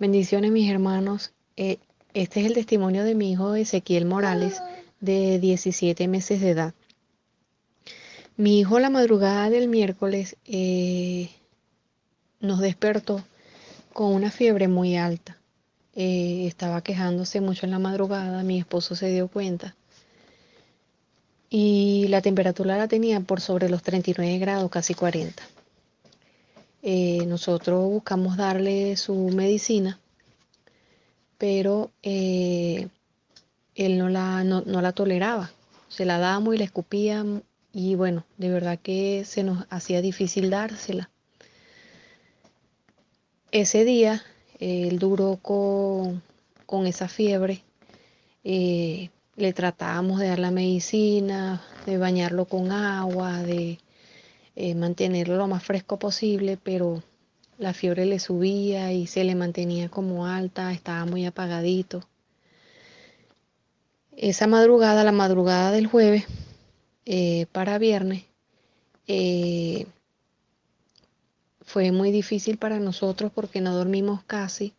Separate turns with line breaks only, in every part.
Bendiciones mis hermanos. Eh, este es el testimonio de mi hijo Ezequiel Morales, de 17 meses de edad. Mi hijo la madrugada del miércoles eh, nos despertó con una fiebre muy alta. Eh, estaba quejándose mucho en la madrugada, mi esposo se dio cuenta. Y la temperatura la tenía por sobre los 39 grados, casi 40. Eh, nosotros buscamos darle su medicina, pero eh, él no la, no, la toleraba. Se la dábamos y la escupía y bueno, de verdad que se nos hacía difícil dársela. Ese día él duró con, con esa fiebre. Eh, le tratábamos de dar la medicina, de bañarlo con agua, de eh, mantenerlo lo más fresco posible, pero la fiebre le subía y se le mantenía como alta, estaba muy apagadito. Esa madrugada, la madrugada del jueves eh, para viernes, eh, fue muy difícil para nosotros porque no dormimos casi.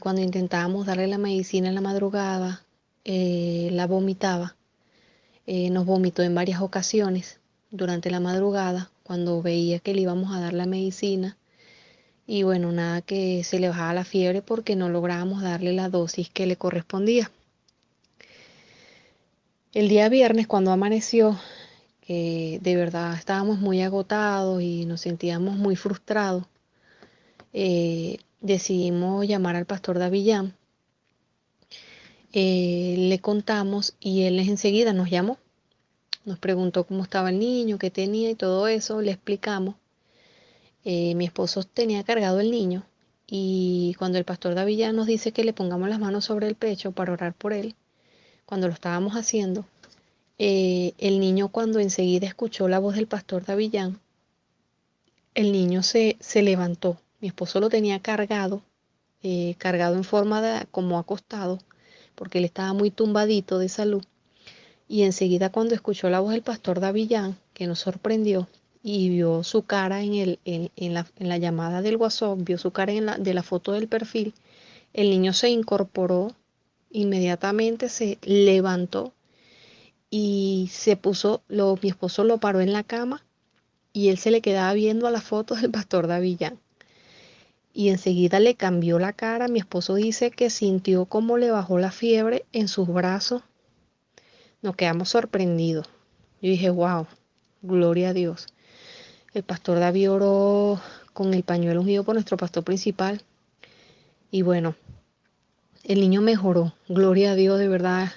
cuando intentábamos darle la medicina en la madrugada, la vomitaba. nos vomitó en varias ocasiones durante la madrugada cuando veía que le íbamos a dar la medicina y bueno, nada que se le bajaba la fiebre porque no lográbamos darle la dosis que le correspondía. El día viernes cuando amaneció, que de verdad estábamos muy agotados y nos sentíamos muy frustrados, eh, decidimos llamar al pastor Davillán. Eh, le contamos y él enseguida nos llamó nos preguntó cómo estaba el niño, qué tenía y todo eso, le explicamos. Eh, mi esposo tenía cargado el niño y cuando el pastor Davillán nos dice que le pongamos las manos sobre el pecho para orar por él, cuando lo estábamos haciendo, eh, el niño cuando enseguida escuchó la voz del pastor Davillán, el niño se, se levantó. Mi esposo lo tenía cargado, eh, cargado en forma de como acostado, porque él estaba muy tumbadito de salud. Y enseguida cuando escuchó la voz del pastor Davillán, que nos sorprendió, y vio su cara en, el, en, la, llamada del WhatsApp, vio su cara en la, de la foto del perfil, el niño se incorporó, inmediatamente se levantó y se puso, lo, mi esposo lo paró en la cama y él se le quedaba viendo a las fotos del pastor Davillán. Y enseguida le cambió la cara. Mi esposo dice que sintió como le bajó la fiebre en sus brazos nos quedamos sorprendidos. Yo dije, wow, gloria a Dios. El pastor David oró con el pañuelo ungido por nuestro pastor principal. Y bueno, el niño mejoró. Gloria a Dios, de verdad.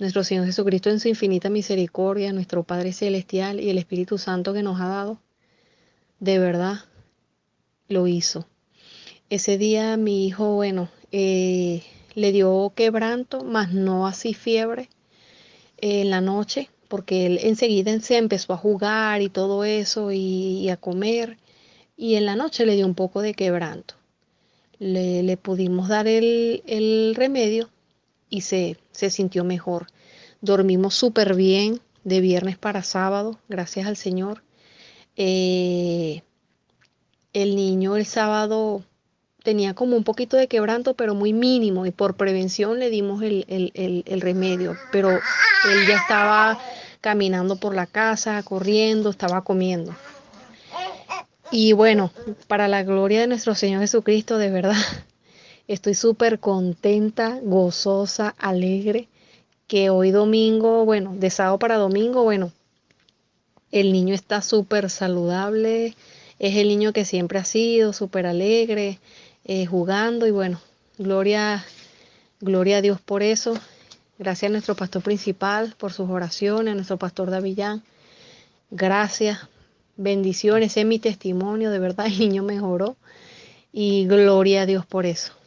Nuestro Señor Jesucristo en su infinita misericordia, nuestro Padre Celestial y el Espíritu Santo que nos ha dado, de verdad lo hizo. Ese día mi hijo, bueno, eh, le dio quebranto, mas no así fiebre en la noche, porque él enseguida se empezó a jugar y todo eso y, a comer, y en la noche le dio un poco de quebranto. Le, pudimos dar el, remedio y se, se, sintió mejor. Dormimos súper bien de viernes para sábado, gracias al Señor. Eh, el niño el sábado tenía como un poquito de quebranto, pero muy mínimo, y por prevención le dimos el, el, remedio, pero él ya estaba caminando por la casa, corriendo, estaba comiendo. Y bueno, para la gloria de nuestro Señor Jesucristo, de verdad, estoy súper contenta, gozosa, alegre, que hoy domingo, bueno, de sábado para domingo, bueno, el niño está súper saludable, es el niño que siempre ha sido, súper alegre, eh, jugando y bueno, gloria, gloria a Dios por eso. Gracias a nuestro pastor principal por sus oraciones, a nuestro pastor Davillán. Gracias, bendiciones, es mi testimonio, de verdad el niño mejoró y gloria a Dios por eso.